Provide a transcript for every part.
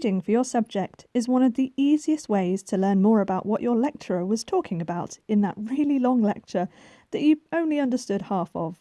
Reading for your subject is one of the easiest ways to learn more about what your lecturer was talking about in that really long lecture that you only understood half of.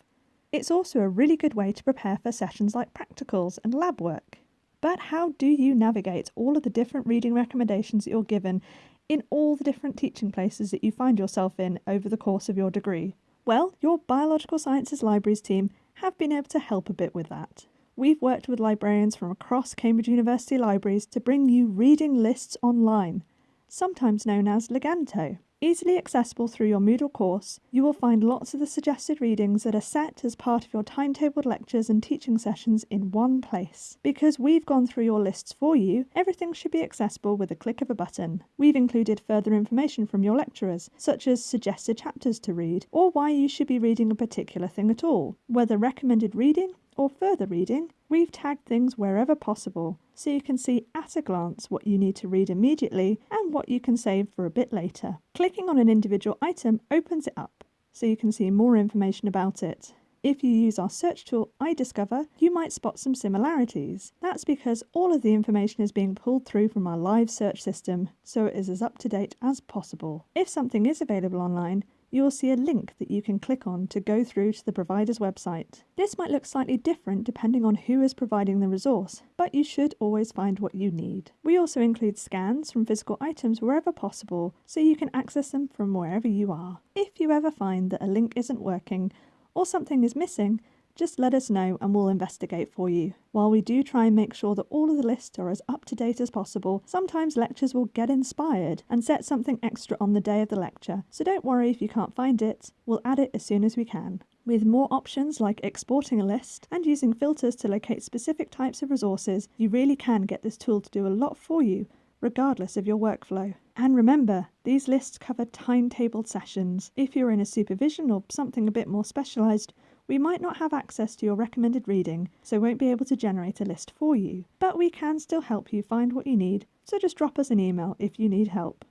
It's also a really good way to prepare for sessions like practicals and lab work. But how do you navigate all of the different reading recommendations that you're given in all the different teaching places that you find yourself in over the course of your degree? Well, your Biological Sciences Libraries team have been able to help a bit with that. We've worked with librarians from across Cambridge University libraries to bring you reading lists online, sometimes known as Leganto. Easily accessible through your Moodle course, you will find lots of the suggested readings that are set as part of your timetabled lectures and teaching sessions in one place. Because we've gone through your lists for you, everything should be accessible with a click of a button. We've included further information from your lecturers, such as suggested chapters to read, or why you should be reading a particular thing at all, whether recommended reading or further reading, we've tagged things wherever possible so you can see at a glance what you need to read immediately and what you can save for a bit later. Clicking on an individual item opens it up so you can see more information about it. If you use our search tool iDiscover, you might spot some similarities. That's because all of the information is being pulled through from our live search system, so it is as up to date as possible. If something is available online, you will see a link that you can click on to go through to the provider's website. This might look slightly different depending on who is providing the resource, but you should always find what you need. We also include scans from physical items wherever possible, so you can access them from wherever you are. If you ever find that a link isn't working or something is missing, just let us know and we'll investigate for you. While we do try and make sure that all of the lists are as up to date as possible, sometimes lectures will get inspired and set something extra on the day of the lecture, so don't worry if you can't find it, we'll add it as soon as we can. With more options like exporting a list and using filters to locate specific types of resources, you really can get this tool to do a lot for you, regardless of your workflow. And remember, these lists cover timetabled sessions. If you're in a supervision or something a bit more specialised, we might not have access to your recommended reading, so won't be able to generate a list for you, but we can still help you find what you need, so just drop us an email if you need help.